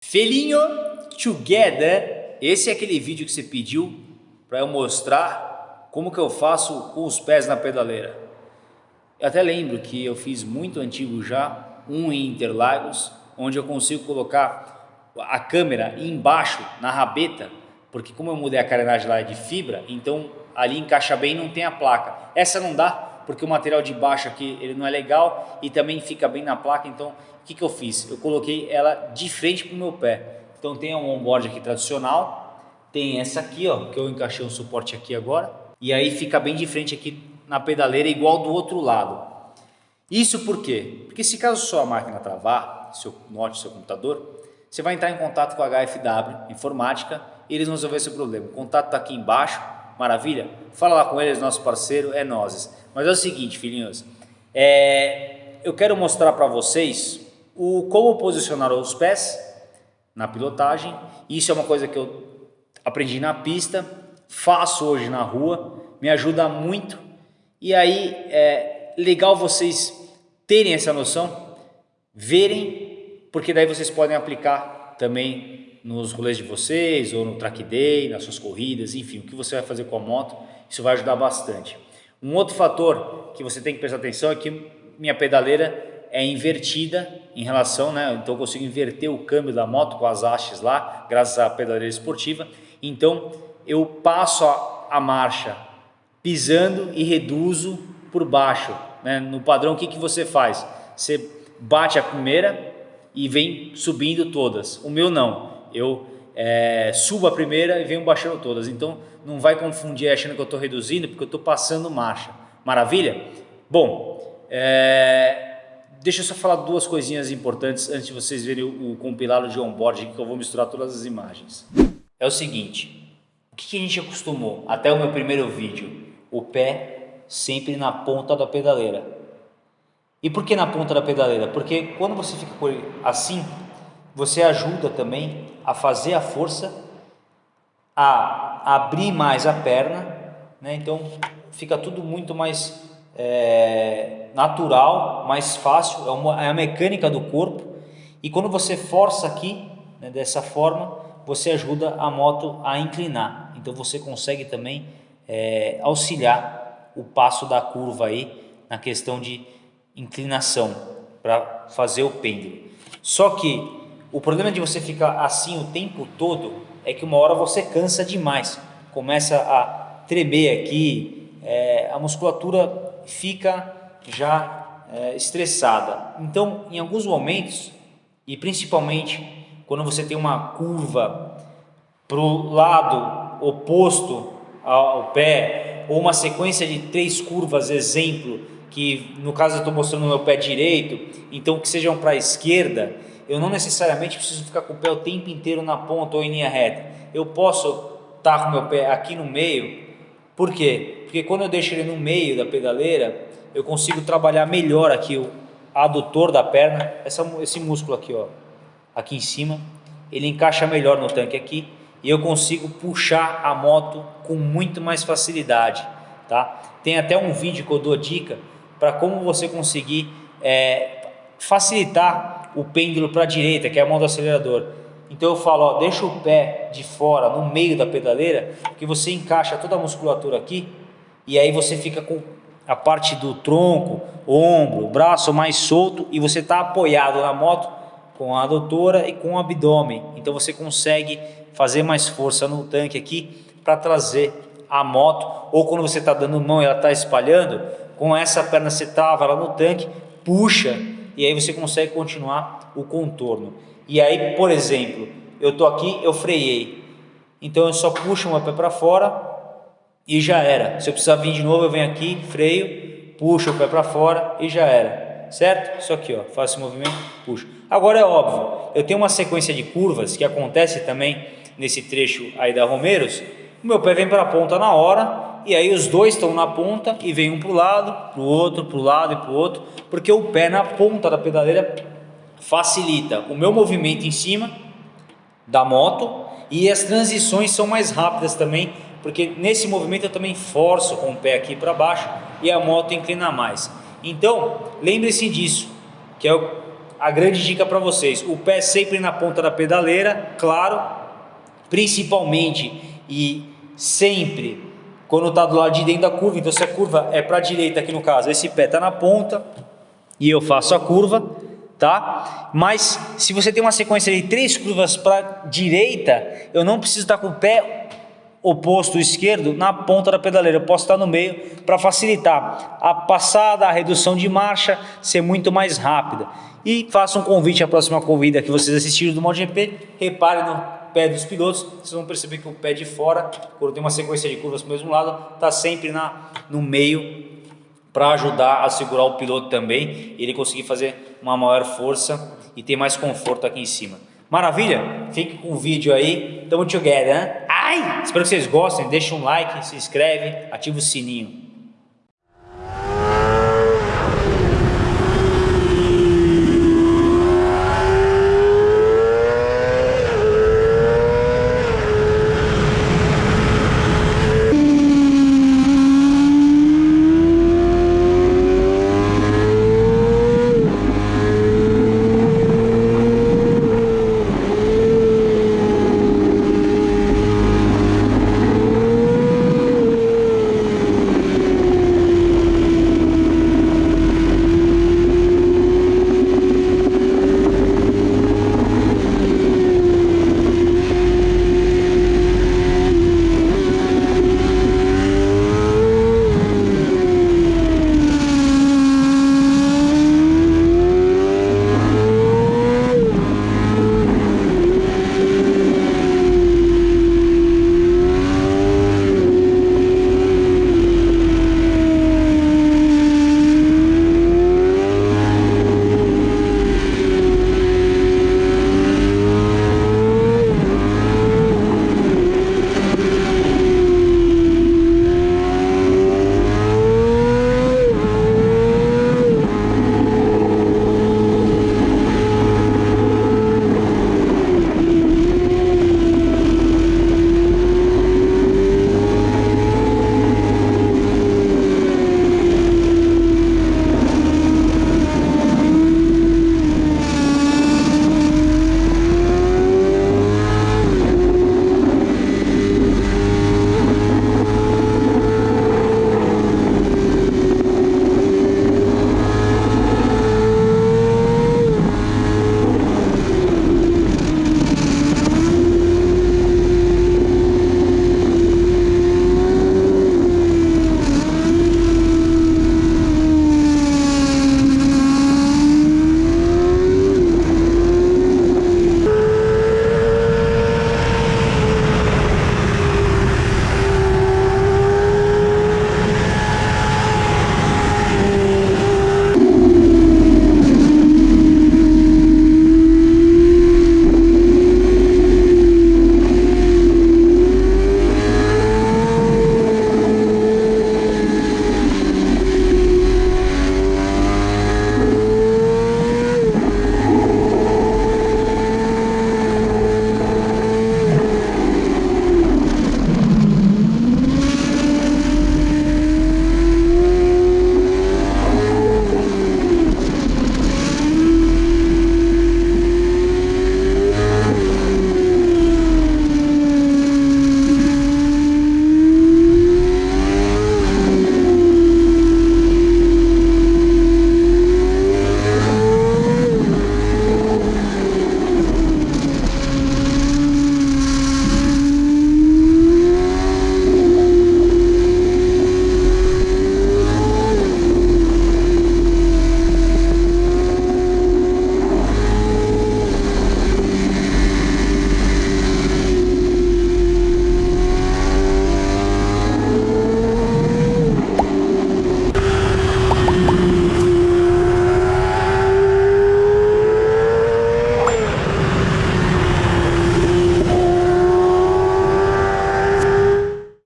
Filhinho Together, esse é aquele vídeo que você pediu para eu mostrar como que eu faço com os pés na pedaleira. Eu até lembro que eu fiz muito antigo já, um em Interlagos, onde eu consigo colocar a câmera embaixo, na rabeta, porque como eu mudei a carenagem lá de fibra, então ali encaixa bem e não tem a placa. Essa não dá, porque o material de baixo aqui ele não é legal e também fica bem na placa, então o que, que eu fiz? Eu coloquei ela de frente para o meu pé. Então tem um onboard aqui tradicional, tem essa aqui, ó, que eu encaixei um suporte aqui agora, e aí fica bem de frente aqui na pedaleira, igual do outro lado. Isso por quê? Porque se caso sua máquina travar, seu note, seu computador, você vai entrar em contato com a HFW Informática e eles vão resolver esse problema. O contato está aqui embaixo, maravilha? Fala lá com eles, nosso parceiro é nós. Mas é o seguinte, filhinhos, é, eu quero mostrar para vocês o como posicionar os pés na pilotagem. Isso é uma coisa que eu aprendi na pista, faço hoje na rua, me ajuda muito. E aí é legal vocês terem essa noção, verem, porque daí vocês podem aplicar também nos rolês de vocês, ou no track day, nas suas corridas, enfim, o que você vai fazer com a moto, isso vai ajudar bastante. Um outro fator que você tem que prestar atenção é que minha pedaleira é invertida em relação, né? Então eu consigo inverter o câmbio da moto com as hastes lá, graças à pedaleira esportiva. Então eu passo a, a marcha pisando e reduzo por baixo. Né? No padrão, o que, que você faz? Você bate a primeira e vem subindo todas. O meu não. Eu é, subo a primeira e venho baixando todas. Então não vai confundir achando que eu estou reduzindo, porque eu estou passando marcha. Maravilha? Bom, é, Deixa eu só falar duas coisinhas importantes antes de vocês verem o, o compilado de onboard que eu vou misturar todas as imagens. É o seguinte, o que, que a gente acostumou até o meu primeiro vídeo? O pé sempre na ponta da pedaleira. E por que na ponta da pedaleira? Porque quando você fica assim, você ajuda também a fazer a força, a abrir mais a perna, né? então fica tudo muito mais é, natural, mais fácil, é, uma, é a mecânica do corpo. E quando você força aqui, né, dessa forma, você ajuda a moto a inclinar. Então você consegue também é, auxiliar o passo da curva aí na questão de inclinação para fazer o pêndulo. Só que o problema de você ficar assim o tempo todo é que uma hora você cansa demais, começa a tremer aqui, é, a musculatura fica já é, estressada. Então, em alguns momentos, e principalmente quando você tem uma curva para o lado oposto ao pé, ou uma sequência de três curvas, exemplo, que no caso eu estou mostrando o meu pé direito, então que sejam para a esquerda, eu não necessariamente preciso ficar com o pé o tempo inteiro na ponta ou em linha reta. Eu posso estar tá com o meu pé aqui no meio, por quê? Porque quando eu deixo ele no meio da pedaleira, eu consigo trabalhar melhor aqui o adutor da perna, essa, esse músculo aqui, ó, aqui em cima, ele encaixa melhor no tanque aqui e eu consigo puxar a moto com muito mais facilidade, tá? Tem até um vídeo que eu dou dica para como você conseguir é, facilitar o pêndulo para a direita, que é a mão do acelerador. Então eu falo, ó, deixa o pé de fora, no meio da pedaleira, que você encaixa toda a musculatura aqui e aí você fica com a parte do tronco, ombro, braço mais solto e você está apoiado na moto com a adutora e com o abdômen. Então você consegue fazer mais força no tanque aqui para trazer a moto ou quando você está dando mão e ela está espalhando, com essa perna você trava lá no tanque, puxa e aí você consegue continuar o contorno. E aí, por exemplo, eu estou aqui, eu freiei, então eu só puxo o meu pé para fora e já era. Se eu precisar vir de novo, eu venho aqui, freio, puxo o pé para fora e já era. Certo? Isso aqui, ó, faço esse movimento, puxo. Agora é óbvio, eu tenho uma sequência de curvas que acontece também nesse trecho aí da Romeiros. O meu pé vem para a ponta na hora e aí os dois estão na ponta e vem um para o lado, para o outro, para o lado e para o outro, porque o pé na ponta da pedaleira facilita o meu movimento em cima da moto e as transições são mais rápidas também porque nesse movimento eu também forço com o pé aqui para baixo e a moto inclina mais. Então, lembre-se disso, que é a grande dica para vocês, o pé sempre na ponta da pedaleira, claro, principalmente e sempre quando está do lado de dentro da curva, então se a curva é para a direita aqui no caso, esse pé está na ponta e eu faço a curva, tá? Mas se você tem uma sequência de três curvas para direita, eu não preciso estar com o pé oposto esquerdo na ponta da pedaleira, eu posso estar no meio para facilitar a passada, a redução de marcha, ser muito mais rápida. E faço um convite à próxima corrida que vocês assistiram do MotoGP, reparem no pé dos pilotos, vocês vão perceber que o pé de fora, quando tem uma sequência de curvas para o mesmo lado, está sempre na, no meio para ajudar a segurar o piloto também, ele conseguir fazer uma maior força e ter mais conforto aqui em cima. Maravilha? Fique com o vídeo aí. Tamo together, né? Ai! Espero que vocês gostem. Deixa um like, se inscreve, ativa o sininho.